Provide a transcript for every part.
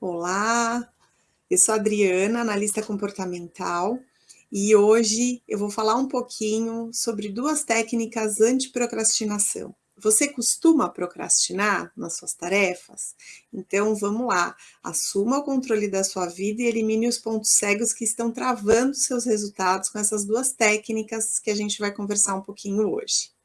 Olá, eu sou Adriana, analista comportamental, e hoje eu vou falar um pouquinho sobre duas técnicas anti-procrastinação. Você costuma procrastinar nas suas tarefas? Então vamos lá, assuma o controle da sua vida e elimine os pontos cegos que estão travando seus resultados com essas duas técnicas que a gente vai conversar um pouquinho hoje.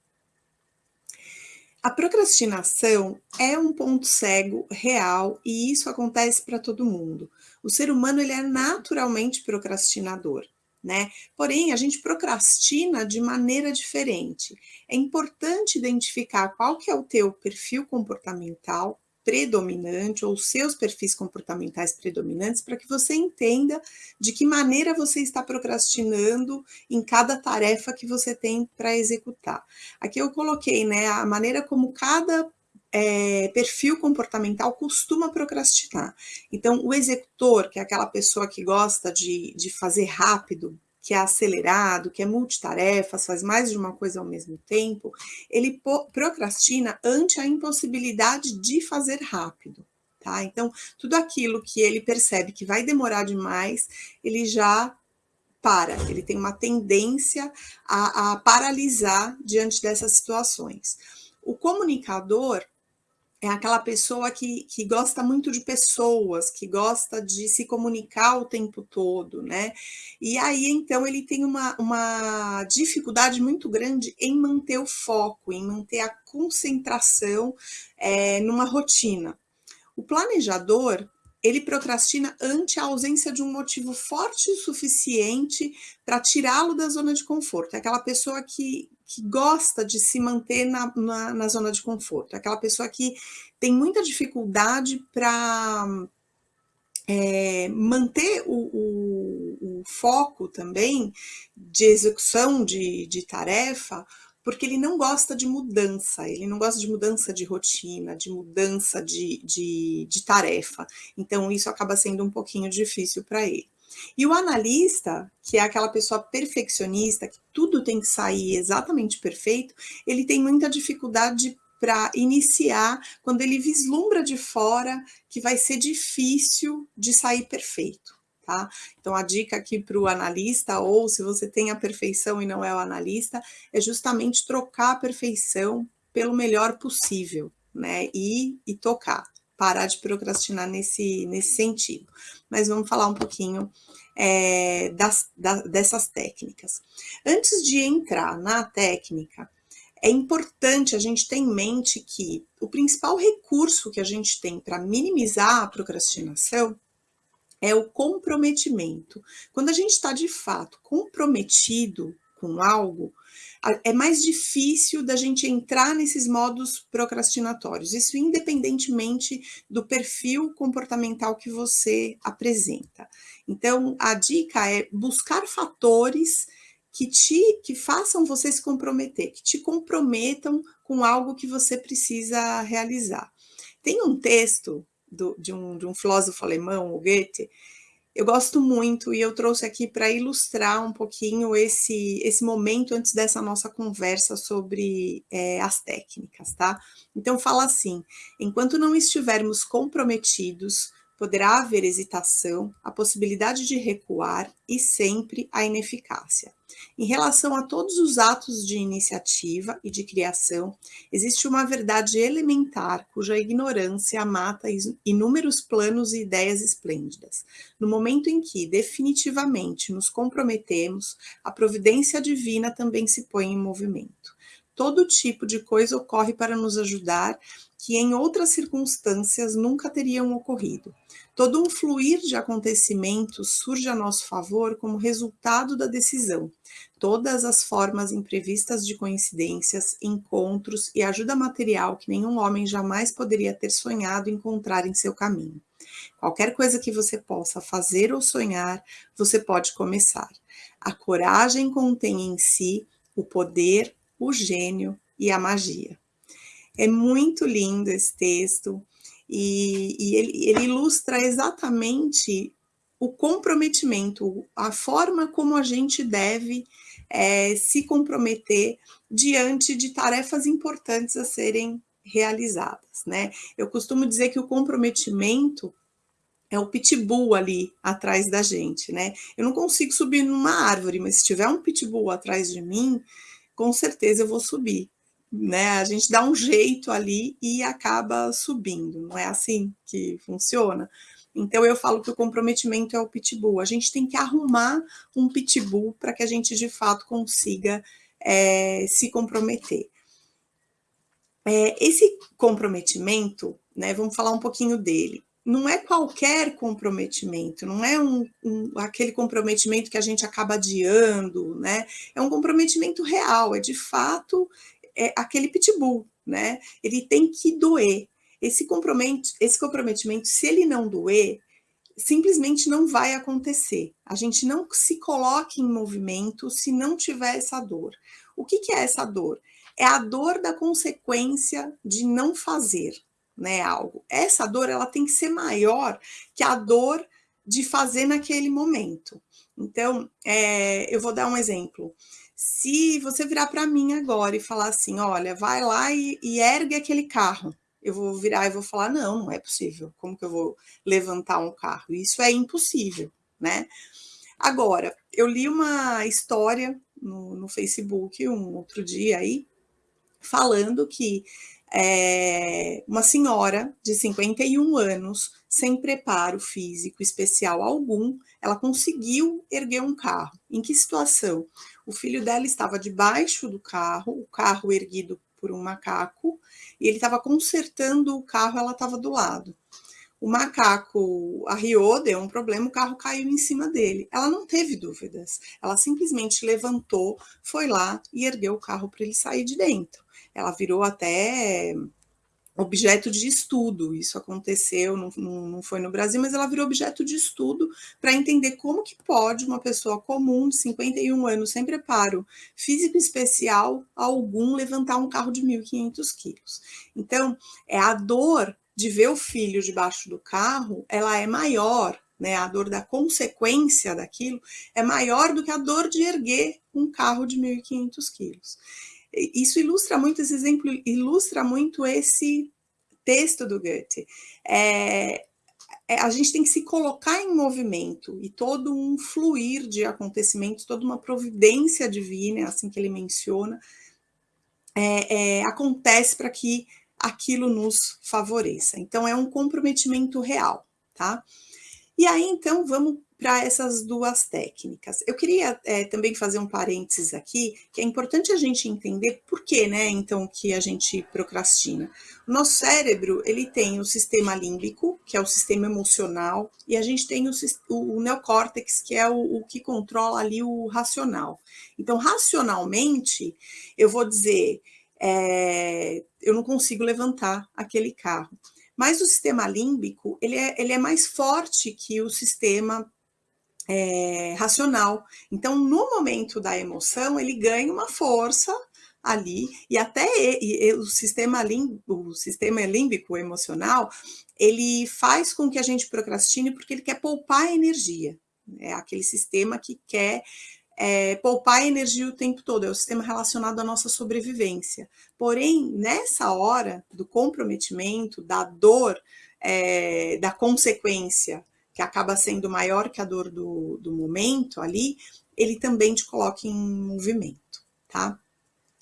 A procrastinação é um ponto cego real e isso acontece para todo mundo. O ser humano ele é naturalmente procrastinador, né? Porém, a gente procrastina de maneira diferente. É importante identificar qual que é o teu perfil comportamental predominante ou seus perfis comportamentais predominantes para que você entenda de que maneira você está procrastinando em cada tarefa que você tem para executar. Aqui eu coloquei né, a maneira como cada é, perfil comportamental costuma procrastinar. Então, o executor, que é aquela pessoa que gosta de, de fazer rápido, que é acelerado, que é multitarefas, faz mais de uma coisa ao mesmo tempo, ele procrastina ante a impossibilidade de fazer rápido. Tá? Então, tudo aquilo que ele percebe que vai demorar demais, ele já para, ele tem uma tendência a, a paralisar diante dessas situações. O comunicador, é aquela pessoa que, que gosta muito de pessoas, que gosta de se comunicar o tempo todo, né? E aí, então, ele tem uma, uma dificuldade muito grande em manter o foco, em manter a concentração é, numa rotina. O planejador, ele procrastina ante a ausência de um motivo forte o suficiente para tirá-lo da zona de conforto. É aquela pessoa que, que gosta de se manter na, na, na zona de conforto, é aquela pessoa que tem muita dificuldade para é, manter o, o, o, foco também de execução de, de tarefa, porque ele não gosta de mudança, ele não gosta de mudança de rotina, de mudança de, de, de tarefa. Então, isso acaba sendo um pouquinho difícil para ele. E o analista, que é aquela pessoa perfeccionista, que tudo tem que sair exatamente perfeito, ele tem muita dificuldade para iniciar quando ele vislumbra de fora que vai ser difícil de sair perfeito. Tá? Então, a dica aqui para o analista, ou se você tem a perfeição e não é o analista, é justamente trocar a perfeição pelo melhor possível, né? E, e tocar, parar de procrastinar nesse, nesse sentido. Mas vamos falar um pouquinho é, das, da, dessas técnicas. Antes de entrar na técnica, é importante a gente ter em mente que o principal recurso que a gente tem para minimizar a procrastinação é o comprometimento. Quando a gente está de fato comprometido com algo, é mais difícil da gente entrar nesses modos procrastinatórios. Isso independentemente do perfil comportamental que você apresenta. Então, a dica é buscar fatores que te que façam você se comprometer, que te comprometam com algo que você precisa realizar. Tem um texto do, de, um, de um filósofo alemão, o Goethe, eu gosto muito e eu trouxe aqui para ilustrar um pouquinho esse, esse momento antes dessa nossa conversa sobre é, as técnicas, tá? Então fala assim, enquanto não estivermos comprometidos poderá haver hesitação, a possibilidade de recuar e sempre a ineficácia. Em relação a todos os atos de iniciativa e de criação, existe uma verdade elementar cuja ignorância mata inúmeros planos e ideias esplêndidas. No momento em que definitivamente nos comprometemos, a providência divina também se põe em movimento. Todo tipo de coisa ocorre para nos ajudar que em outras circunstâncias nunca teriam ocorrido. Todo um fluir de acontecimentos surge a nosso favor como resultado da decisão. Todas as formas imprevistas de coincidências, encontros e ajuda material que nenhum homem jamais poderia ter sonhado encontrar em seu caminho. Qualquer coisa que você possa fazer ou sonhar, você pode começar. A coragem contém em si o poder, o gênio e a magia. É muito lindo esse texto e, e ele, ele ilustra exatamente o comprometimento, a forma como a gente deve é, se comprometer diante de tarefas importantes a serem realizadas, né? Eu costumo dizer que o comprometimento é o pitbull ali atrás da gente, né? Eu não consigo subir numa árvore, mas se tiver um pitbull atrás de mim, com certeza eu vou subir, né? A gente dá um jeito ali e acaba subindo, não é assim que funciona? Então eu falo que o comprometimento é o pitbull. A gente tem que arrumar um pitbull para que a gente de fato consiga é, se comprometer. É, esse comprometimento, né? Vamos falar um pouquinho dele não é qualquer comprometimento, não é um, um, aquele comprometimento que a gente acaba adiando, né? É um comprometimento real, é de fato é aquele pitbull, né? Ele tem que doer. Esse, compromet, esse comprometimento, se ele não doer, simplesmente não vai acontecer. A gente não se coloca em movimento se não tiver essa dor. O que, que é essa dor? É a dor da consequência de não fazer, né, algo. Essa dor ela tem que ser maior que a dor de fazer naquele momento. Então, é, eu vou dar um exemplo. Se você virar para mim agora e falar assim, olha, vai lá e, e ergue aquele carro, eu vou virar e vou falar, não, não é possível. Como que eu vou levantar um carro? Isso é impossível, né? Agora, eu li uma história no, no Facebook um outro dia aí, falando que é, uma senhora de 51 anos, sem preparo físico especial algum, ela conseguiu erguer um carro. Em que situação? O filho dela estava debaixo do carro, o carro erguido por um macaco, e ele estava consertando o carro, ela estava do lado. O macaco arriou, deu um problema, o carro caiu em cima dele. Ela não teve dúvidas, ela simplesmente levantou, foi lá e ergueu o carro para ele sair de dentro ela virou até objeto de estudo. Isso aconteceu, não, não, foi no Brasil, mas ela virou objeto de estudo para entender como que pode uma pessoa comum de 51 anos, sem preparo físico especial algum, levantar um carro de 1.500 quilos. Então, é a dor de ver o filho debaixo do carro, ela é maior, né? A dor da consequência daquilo é maior do que a dor de erguer um carro de 1.500 quilos isso ilustra muito, esse exemplo ilustra muito esse texto do Goethe. É, é, a gente tem que se colocar em movimento e todo um fluir de acontecimentos, toda uma providência divina, é assim que ele menciona, é, é, acontece para que aquilo nos favoreça. Então, é um comprometimento real, tá? E aí, então, vamos para essas duas técnicas. Eu queria é, também fazer um parênteses aqui, que é importante a gente entender por que, né, então, que a gente procrastina. O nosso cérebro, ele tem o sistema límbico, que é o sistema emocional, e a gente tem o, o neocórtex, que é o, o que controla ali o racional. Então, racionalmente, eu vou dizer, é, eu não consigo levantar aquele carro. Mas o sistema límbico, ele é, ele é mais forte que o sistema é, racional. Então, no momento da emoção, ele ganha uma força ali, e até e, e, o, sistema límbico, o sistema límbico emocional, ele faz com que a gente procrastine porque ele quer poupar energia. É aquele sistema que quer é, poupar energia o tempo todo, é o sistema relacionado à nossa sobrevivência. Porém, nessa hora do comprometimento, da dor, é, da consequência que acaba sendo maior que a dor do, do momento ali, ele também te coloca em movimento, tá?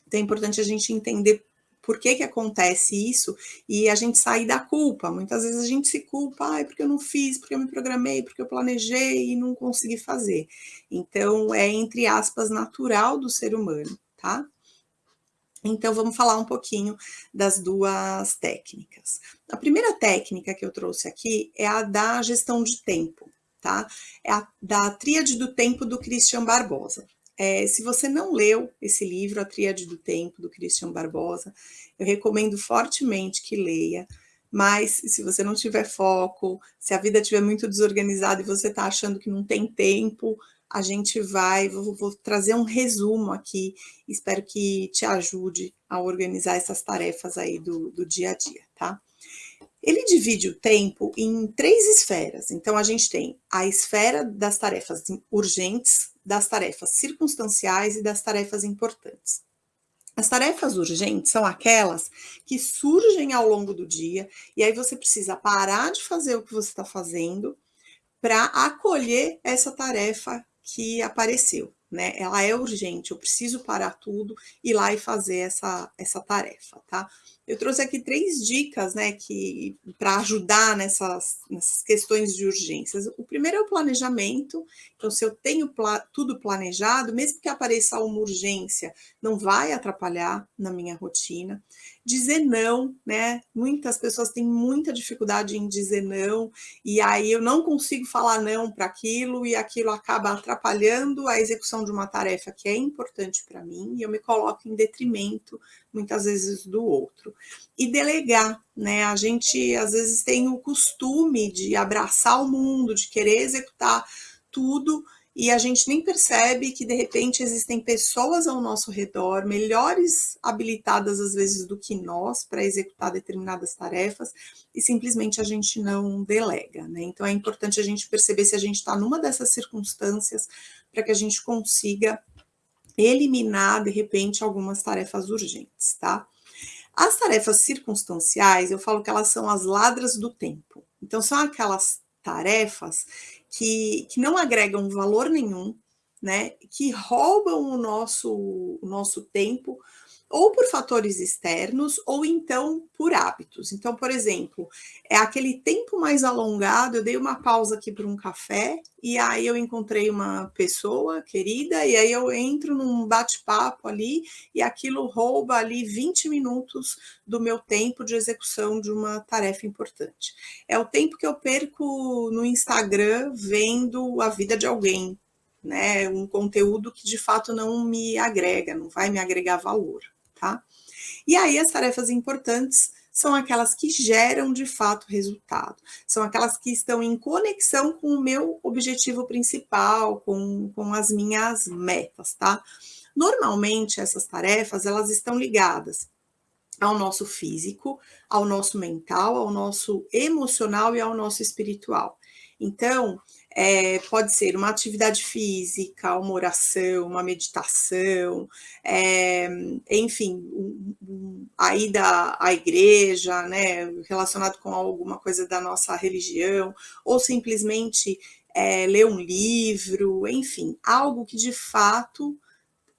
Então é importante a gente entender por que que acontece isso e a gente sair da culpa. Muitas vezes a gente se culpa, ai, porque eu não fiz, porque eu me programei, porque eu planejei e não consegui fazer. Então é, entre aspas, natural do ser humano, tá? Então, vamos falar um pouquinho das duas técnicas. A primeira técnica que eu trouxe aqui é a da gestão de tempo, tá? É a da Tríade do Tempo do Christian Barbosa. É, se você não leu esse livro, A Tríade do Tempo, do Christian Barbosa, eu recomendo fortemente que leia, mas se você não tiver foco, se a vida estiver muito desorganizada e você está achando que não tem tempo, a gente vai, vou, vou, trazer um resumo aqui, espero que te ajude a organizar essas tarefas aí do, do dia a dia, tá? Ele divide o tempo em três esferas. Então, a gente tem a esfera das tarefas urgentes, das tarefas circunstanciais e das tarefas importantes. As tarefas urgentes são aquelas que surgem ao longo do dia e aí você precisa parar de fazer o que você está fazendo para acolher essa tarefa que apareceu né? Ela é urgente, eu preciso parar tudo, ir lá e fazer essa, essa tarefa, tá? Eu trouxe aqui três dicas, né, que para ajudar nessas, nessas questões de urgências. O primeiro é o planejamento. Então, se eu tenho pla tudo planejado, mesmo que apareça uma urgência, não vai atrapalhar na minha rotina. Dizer não, né? Muitas pessoas têm muita dificuldade em dizer não, e aí eu não consigo falar não para aquilo, e aquilo acaba atrapalhando a execução de uma tarefa que é importante para mim, e eu me coloco em detrimento, muitas vezes, do outro. E delegar, né? A gente às vezes tem o costume de abraçar o mundo, de querer executar tudo, e a gente nem percebe que de repente existem pessoas ao nosso redor melhores habilitadas às vezes do que nós para executar determinadas tarefas e simplesmente a gente não delega, né? Então é importante a gente perceber se a gente está numa dessas circunstâncias para que a gente consiga eliminar de repente algumas tarefas urgentes, tá? As tarefas circunstanciais, eu falo que elas são as ladras do tempo. Então são aquelas tarefas que, que não agregam valor nenhum, né, que roubam o nosso, o nosso tempo, ou por fatores externos, ou então por hábitos. Então, por exemplo, é aquele tempo mais alongado, eu dei uma pausa aqui para um café, e aí eu encontrei uma pessoa querida, e aí eu entro num bate-papo ali, e aquilo rouba ali 20 minutos do meu tempo de execução de uma tarefa importante. É o tempo que eu perco no Instagram vendo a vida de alguém, né? Um conteúdo que de fato não me agrega, não vai me agregar valor tá? E aí as tarefas importantes são aquelas que geram de fato resultado, são aquelas que estão em conexão com o meu objetivo principal, com, com as minhas metas, tá? Normalmente essas tarefas, elas estão ligadas ao nosso físico, ao nosso mental, ao nosso emocional e ao nosso espiritual. Então, é, pode ser uma atividade física, uma oração, uma meditação, é, enfim, um, um, a ida à igreja, né, relacionado com alguma coisa da nossa religião, ou simplesmente é, ler um livro, enfim, algo que de fato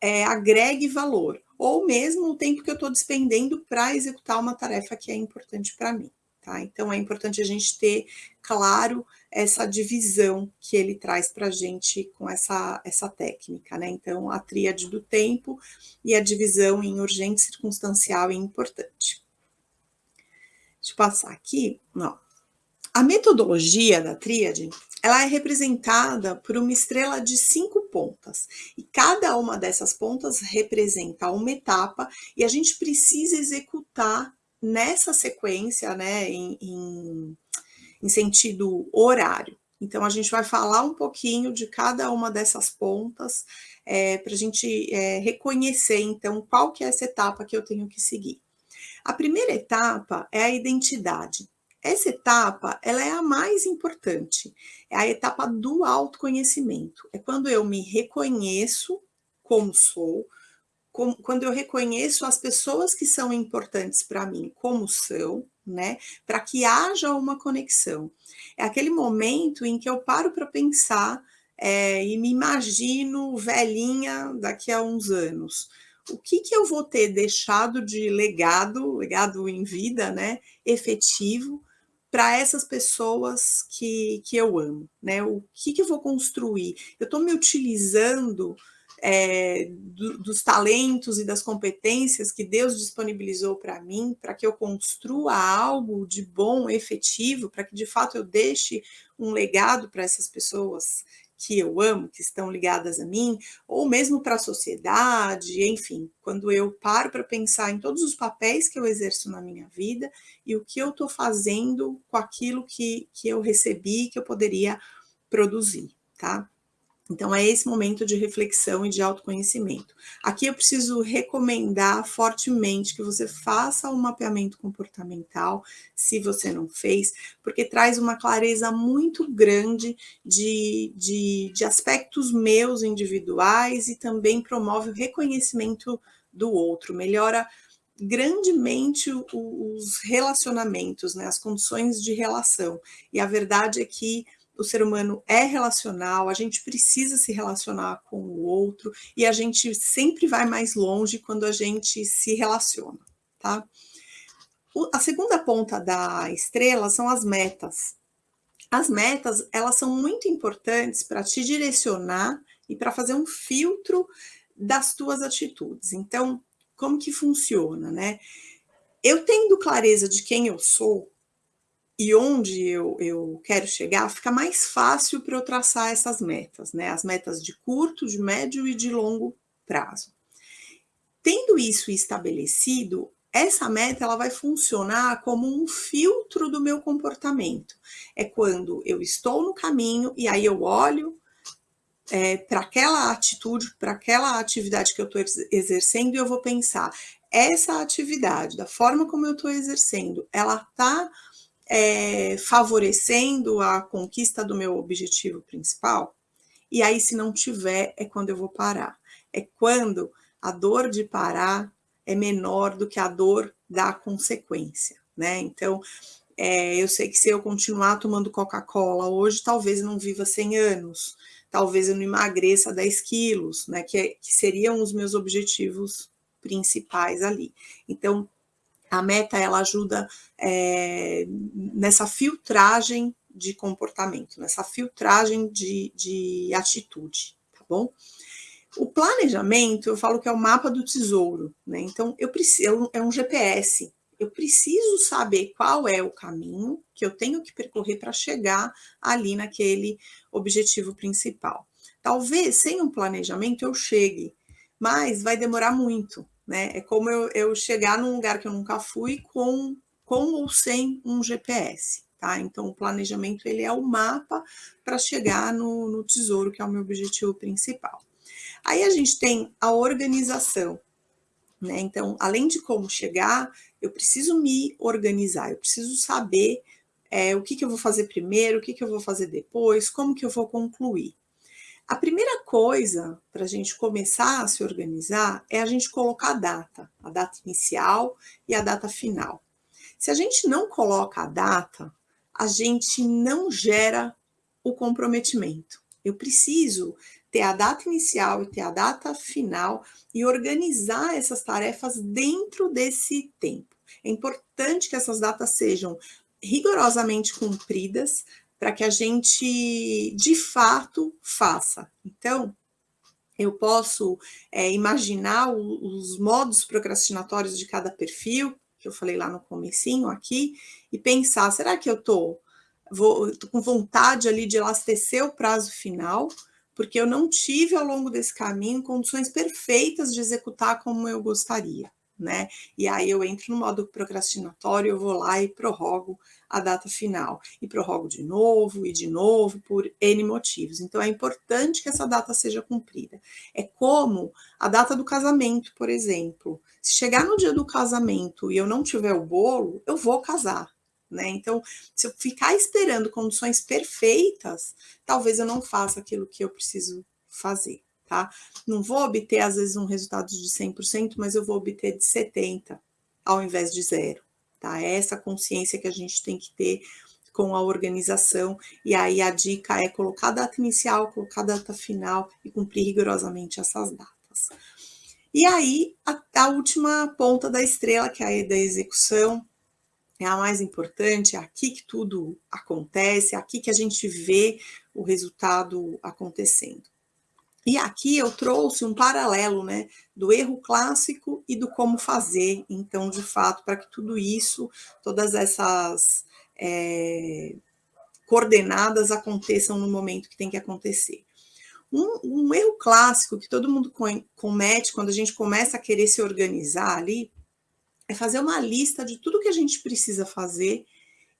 é, agregue valor, ou mesmo o tempo que eu estou despendendo para executar uma tarefa que é importante para mim. Tá? Então é importante a gente ter claro essa divisão que ele traz para a gente com essa, essa técnica, né? Então, a tríade do tempo e a divisão em urgente, circunstancial e importante. Deixa eu passar aqui. Não. A metodologia da tríade, ela é representada por uma estrela de cinco pontas. E cada uma dessas pontas representa uma etapa e a gente precisa executar nessa sequência, né, em, em em sentido horário. Então, a gente vai falar um pouquinho de cada uma dessas pontas é, para a gente é, reconhecer, então, qual que é essa etapa que eu tenho que seguir. A primeira etapa é a identidade. Essa etapa, ela é a mais importante, é a etapa do autoconhecimento. É quando eu me reconheço como sou, como, quando eu reconheço as pessoas que são importantes para mim como são, né? Para que haja uma conexão. É aquele momento em que eu paro para pensar é, e me imagino velhinha daqui a uns anos. O que, que eu vou ter deixado de legado, legado em vida, né? Efetivo para essas pessoas que, que eu amo, né? O que, que eu vou construir? Eu estou me utilizando é, do, dos talentos e das competências que Deus disponibilizou para mim, para que eu construa algo de bom, efetivo, para que de fato eu deixe um legado para essas pessoas que eu amo, que estão ligadas a mim, ou mesmo para a sociedade, enfim, quando eu paro para pensar em todos os papéis que eu exerço na minha vida e o que eu estou fazendo com aquilo que, que eu recebi, que eu poderia produzir, tá? Então, é esse momento de reflexão e de autoconhecimento. Aqui eu preciso recomendar fortemente que você faça um mapeamento comportamental, se você não fez, porque traz uma clareza muito grande de, de, de aspectos meus individuais e também promove o reconhecimento do outro, melhora grandemente os relacionamentos, né, as condições de relação. E a verdade é que o ser humano é relacional, a gente precisa se relacionar com o outro e a gente sempre vai mais longe quando a gente se relaciona, tá? a segunda ponta da estrela são as metas. As metas, elas são muito importantes para te direcionar e para fazer um filtro das tuas atitudes. Então, como que funciona, né? Eu tendo clareza de quem eu sou e onde eu, eu quero chegar, fica mais fácil para eu traçar essas metas, né? As metas de curto, de médio e de longo prazo. Tendo isso estabelecido, essa meta ela vai funcionar como um filtro do meu comportamento. É quando eu estou no caminho e aí eu olho é, para aquela atitude, para aquela atividade que eu estou exercendo e eu vou pensar, essa atividade, da forma como eu estou exercendo, ela está é, favorecendo a conquista do meu objetivo principal? E aí, se não tiver, é quando eu vou parar. É quando a dor de parar é menor do que a dor da consequência, né? Então, é, eu sei que se eu continuar tomando Coca-Cola hoje, talvez eu não viva 100 anos, talvez eu não emagreça 10 quilos, né? Que, é, que seriam os meus objetivos principais ali. Então, a meta, ela ajuda é, nessa filtragem de comportamento, nessa filtragem de, de atitude, tá bom? O planejamento, eu falo que é o mapa do tesouro, né? Então, eu preciso, é um GPS. Eu preciso saber qual é o caminho que eu tenho que percorrer para chegar ali naquele objetivo principal. Talvez sem um planejamento eu chegue, mas vai demorar muito, né? É como eu, eu chegar num lugar que eu nunca fui com, com ou sem um GPS. Tá? Então, o planejamento ele é o mapa para chegar no, no tesouro, que é o meu objetivo principal. Aí a gente tem a organização, né? Então, além de como chegar, eu preciso me organizar, eu preciso saber é, o que, que eu vou fazer primeiro, o que, que eu vou fazer depois, como que eu vou concluir. A primeira coisa para a gente começar a se organizar é a gente colocar a data, a data inicial e a data final. Se a gente não coloca a data, a gente não gera o comprometimento. Eu preciso ter a data inicial e ter a data final e organizar essas tarefas dentro desse tempo. É importante que essas datas sejam rigorosamente cumpridas para que a gente de fato faça. Então, eu posso é, imaginar o, os modos procrastinatórios de cada perfil, que eu falei lá no comecinho aqui, e pensar, será que eu tô com vontade ali de elastecer o prazo final, porque eu não tive ao longo desse caminho condições perfeitas de executar como eu gostaria, né? E aí eu entro no modo procrastinatório, eu vou lá e prorrogo a data final, e prorrogo de novo e de novo por N motivos. Então é importante que essa data seja cumprida. É como a data do casamento, por exemplo. Se chegar no dia do casamento e eu não tiver o bolo, eu vou casar, né? Então, se eu ficar esperando condições perfeitas, talvez eu não faça aquilo que eu preciso fazer, tá? Não vou obter, às vezes, um resultado de 100%, mas eu vou obter de 70% ao invés de zero, tá? É essa consciência que a gente tem que ter com a organização, e aí a dica é colocar a data inicial, colocar a data final e cumprir rigorosamente essas datas. E aí, a, a última ponta da estrela, que é a da execução, é a mais importante, é aqui que tudo acontece, é aqui que a gente vê o resultado acontecendo. E aqui eu trouxe um paralelo, né, do erro clássico e do como fazer, então, de fato, para que tudo isso, todas essas é, coordenadas aconteçam no momento que tem que acontecer. Um, um erro clássico que todo mundo comete quando a gente começa a querer se organizar ali é fazer uma lista de tudo que a gente precisa fazer.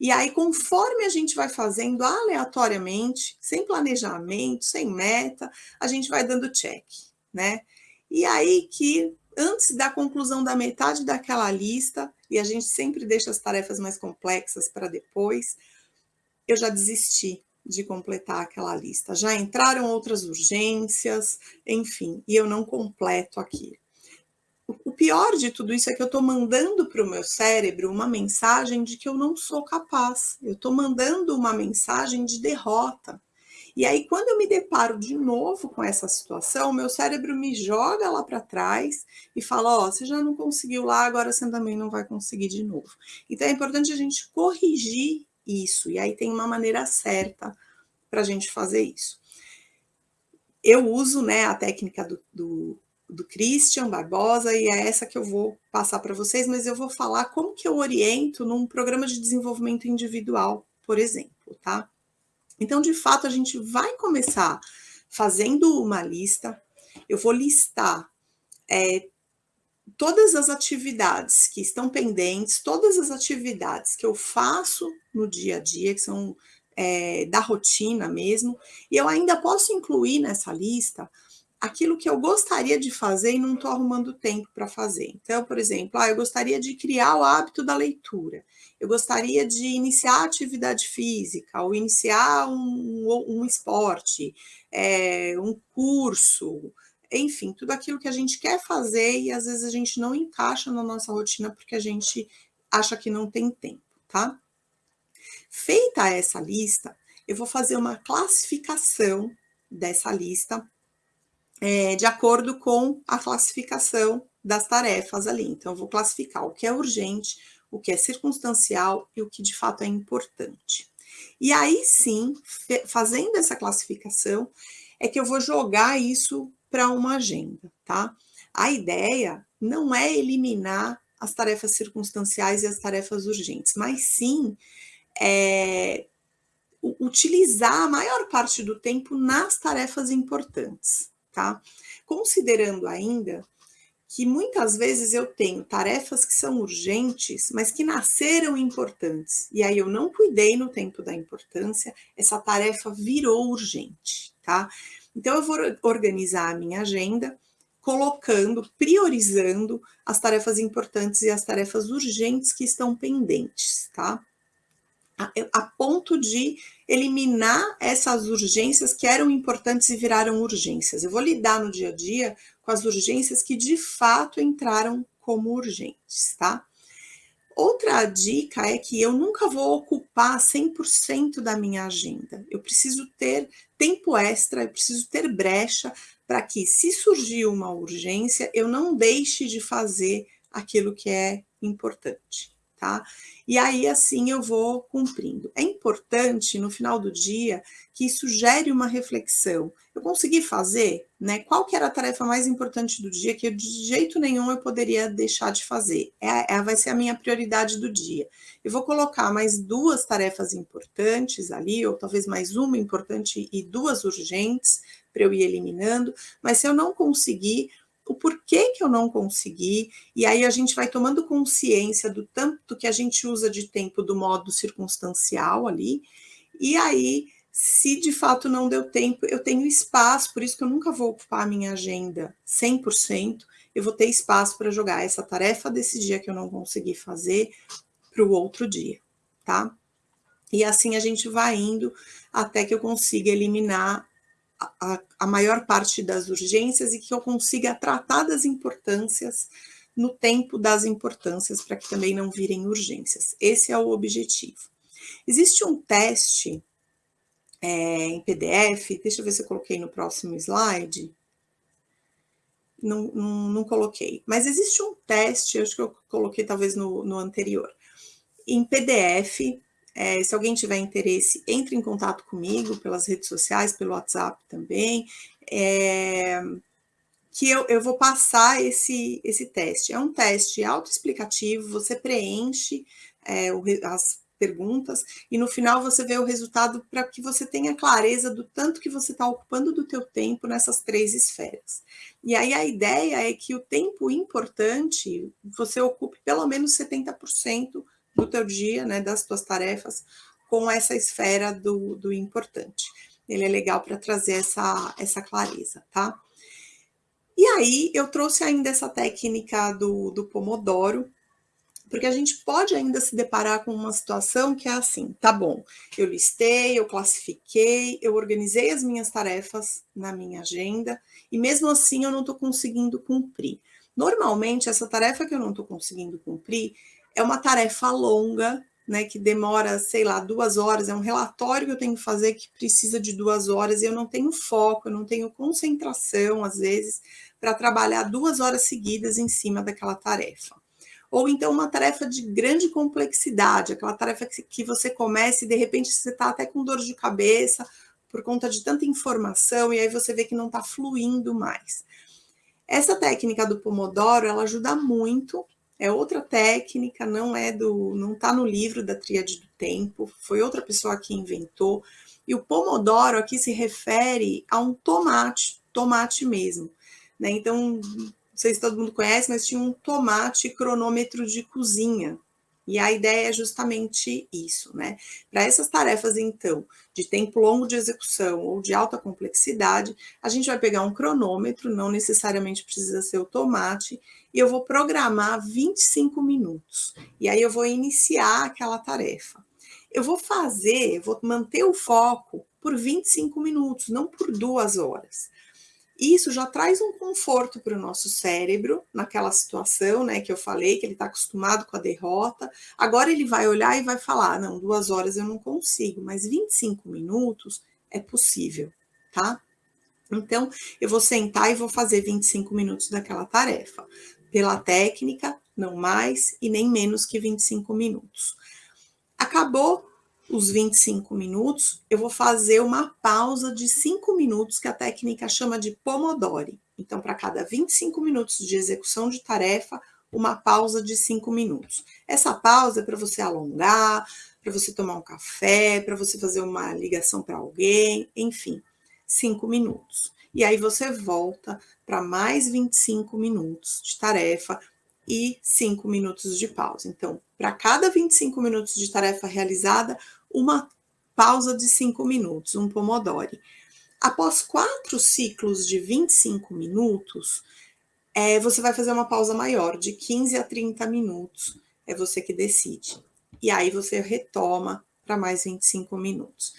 E aí, conforme a gente vai fazendo aleatoriamente, sem planejamento, sem meta, a gente vai dando check, né? E aí que antes da conclusão da metade daquela lista, e a gente sempre deixa as tarefas mais complexas para depois, eu já desisti de completar aquela lista. Já entraram outras urgências, enfim, e eu não completo aquilo. O pior de tudo isso é que eu estou mandando para o meu cérebro uma mensagem de que eu não sou capaz. Eu estou mandando uma mensagem de derrota. E aí, quando eu me deparo de novo com essa situação, meu cérebro me joga lá para trás e fala: Ó, oh, você já não conseguiu lá, agora você também não vai conseguir de novo. Então, é importante a gente corrigir isso. E aí, tem uma maneira certa para a gente fazer isso. Eu uso né, a técnica do, do, do Christian Barbosa e é essa que eu vou passar para vocês, mas eu vou falar como que eu oriento num programa de desenvolvimento individual, por exemplo, tá? Então, de fato, a gente vai começar fazendo uma lista. Eu vou listar é, todas as atividades que estão pendentes, todas as atividades que eu faço no dia a dia, que são é, da rotina mesmo, e eu ainda posso incluir nessa lista aquilo que eu gostaria de fazer e não estou arrumando tempo para fazer. Então, por exemplo, ah, eu gostaria de criar o hábito da leitura eu gostaria de iniciar atividade física, ou iniciar um, um esporte, é, um curso, enfim, tudo aquilo que a gente quer fazer e às vezes a gente não encaixa na nossa rotina porque a gente acha que não tem tempo, tá? Feita essa lista, eu vou fazer uma classificação dessa lista é, de acordo com a classificação das tarefas ali. Então, eu vou classificar o que é urgente, o que é circunstancial e o que de fato é importante. E aí sim, fazendo essa classificação, é que eu vou jogar isso para uma agenda, tá? A ideia não é eliminar as tarefas circunstanciais e as tarefas urgentes, mas sim é, utilizar a maior parte do tempo nas tarefas importantes, tá? Considerando ainda que muitas vezes eu tenho tarefas que são urgentes, mas que nasceram importantes. E aí eu não cuidei no tempo da importância, essa tarefa virou urgente, tá? Então eu vou organizar a minha agenda colocando, priorizando as tarefas importantes e as tarefas urgentes que estão pendentes, tá? A, ponto de eliminar essas urgências que eram importantes e viraram urgências. Eu vou lidar no dia a dia com as urgências que de fato entraram como urgentes, tá? Outra dica é que eu nunca vou ocupar 100% da minha agenda. Eu preciso ter tempo extra, eu preciso ter brecha para que, se surgir uma urgência, eu não deixe de fazer aquilo que é importante tá? E aí, assim, eu vou cumprindo. É importante, no final do dia, que isso gere uma reflexão. Eu consegui fazer, né? Qual que era a tarefa mais importante do dia que eu, de jeito nenhum eu poderia deixar de fazer? É, é, vai ser a minha prioridade do dia. Eu vou colocar mais duas tarefas importantes ali, ou talvez mais uma importante e duas urgentes, para eu ir eliminando, mas se eu não conseguir, o porquê que eu não consegui, e aí a gente vai tomando consciência do tanto que a gente usa de tempo do modo circunstancial ali, e aí, se de fato não deu tempo, eu tenho espaço, por isso que eu nunca vou ocupar a minha agenda 100%, eu vou ter espaço para jogar essa tarefa desse dia que eu não consegui fazer para o outro dia, tá? E assim a gente vai indo até que eu consiga eliminar a, a maior parte das urgências e que eu consiga tratar das importâncias no tempo das importâncias, para que também não virem urgências. Esse é o objetivo. Existe um teste é, em PDF, deixa eu ver se eu coloquei no próximo slide. Não, não, não, coloquei, mas existe um teste, acho que eu coloquei talvez no, no anterior, em PDF, é, se alguém tiver interesse, entre em contato comigo pelas redes sociais, pelo WhatsApp também, é, que eu, eu vou passar esse, esse teste. É um teste autoexplicativo, você preenche é, o, as perguntas e no final você vê o resultado para que você tenha clareza do tanto que você está ocupando do teu tempo nessas três esferas. E aí a ideia é que o tempo importante você ocupe pelo menos 70% do teu dia, né, das tuas tarefas, com essa esfera do, do importante. Ele é legal para trazer essa, essa clareza, tá? E aí, eu trouxe ainda essa técnica do, do Pomodoro, porque a gente pode ainda se deparar com uma situação que é assim, tá bom, eu listei, eu classifiquei, eu organizei as minhas tarefas na minha agenda, e mesmo assim eu não estou conseguindo cumprir. Normalmente, essa tarefa que eu não estou conseguindo cumprir é uma tarefa longa, né, que demora, sei lá, duas horas, é um relatório que eu tenho que fazer que precisa de duas horas e eu não tenho foco, eu não tenho concentração, às vezes, para trabalhar duas horas seguidas em cima daquela tarefa. Ou então uma tarefa de grande complexidade, aquela tarefa que, que você começa e de repente você está até com dor de cabeça por conta de tanta informação e aí você vê que não está fluindo mais. Essa técnica do Pomodoro, ela ajuda muito é outra técnica, não é do, não está no livro da tríade do tempo, foi outra pessoa que inventou. E o pomodoro aqui se refere a um tomate, tomate mesmo. Né? Então, não sei se todo mundo conhece, mas tinha um tomate cronômetro de cozinha. E a ideia é justamente isso, né? Para essas tarefas, então, de tempo longo de execução ou de alta complexidade, a gente vai pegar um cronômetro, não necessariamente precisa ser o tomate, e eu vou programar 25 minutos. E aí eu vou iniciar aquela tarefa. Eu vou fazer, vou manter o foco por 25 minutos, não por duas horas. Isso já traz um conforto para o nosso cérebro naquela situação, né, que eu falei, que ele está acostumado com a derrota. Agora ele vai olhar e vai falar: não, duas horas eu não consigo, mas 25 minutos é possível, tá? Então, eu vou sentar e vou fazer 25 minutos daquela tarefa. Pela técnica, não mais e nem menos que 25 minutos. Acabou os 25 minutos, eu vou fazer uma pausa de 5 minutos, que a técnica chama de Pomodori. Então, para cada 25 minutos de execução de tarefa, uma pausa de 5 minutos. Essa pausa é para você alongar, para você tomar um café, para você fazer uma ligação para alguém, enfim, 5 minutos. E aí você volta para mais 25 minutos de tarefa e 5 minutos de pausa. Então, para cada 25 minutos de tarefa realizada, uma pausa de 5 minutos, um Pomodori. Após quatro ciclos de 25 minutos, é, você vai fazer uma pausa maior, de 15 a 30 minutos. É você que decide. E aí você retoma para mais 25 minutos.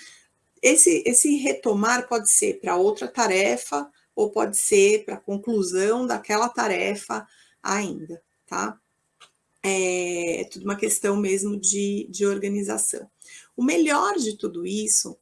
Esse, esse retomar pode ser para outra tarefa ou pode ser para a conclusão daquela tarefa ainda, tá? É, é tudo uma questão mesmo de, de organização. O melhor de tudo isso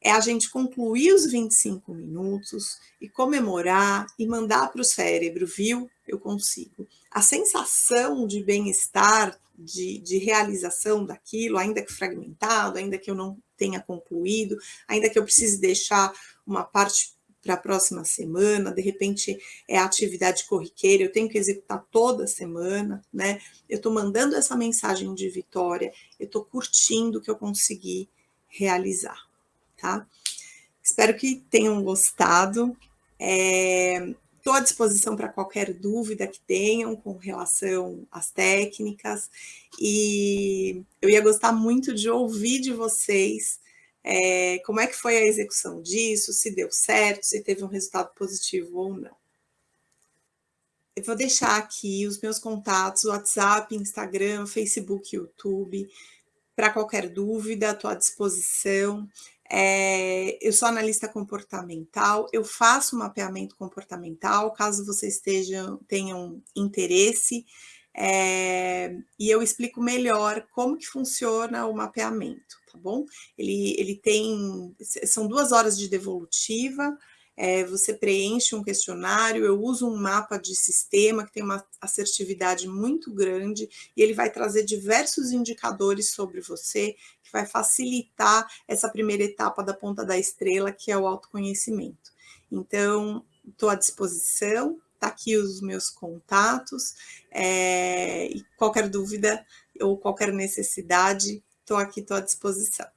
é a gente concluir os 25 minutos e comemorar e mandar para o cérebro, viu? Eu consigo. A sensação de bem-estar, de, de realização daquilo, ainda que fragmentado, ainda que eu não tenha concluído, ainda que eu precise deixar uma parte para a próxima semana, de repente é atividade corriqueira, eu tenho que executar toda semana, né? Eu estou mandando essa mensagem de vitória, eu estou curtindo o que eu consegui realizar, tá? Espero que tenham gostado. Estou é, à disposição para qualquer dúvida que tenham com relação às técnicas e eu ia gostar muito de ouvir de vocês é, como é que foi a execução disso, se deu certo, se teve um resultado positivo ou não. Eu vou deixar aqui os meus contatos, WhatsApp, Instagram, Facebook, YouTube. Para qualquer dúvida, estou à disposição. É, eu sou analista comportamental, eu faço mapeamento comportamental, caso vocês estejam, tenham interesse, é, e eu explico melhor como que funciona o mapeamento tá bom? Ele, ele tem, são duas horas de devolutiva, é, você preenche um questionário, eu uso um mapa de sistema que tem uma assertividade muito grande e ele vai trazer diversos indicadores sobre você, que vai facilitar essa primeira etapa da ponta da estrela, que é o autoconhecimento. Então, estou à disposição, tá aqui os meus contatos, é, e qualquer dúvida ou qualquer necessidade, Estou aqui, estou à disposição.